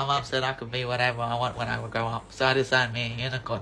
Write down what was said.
My mom said I could be whatever I want when I would grow up, so I designed me a unicorn.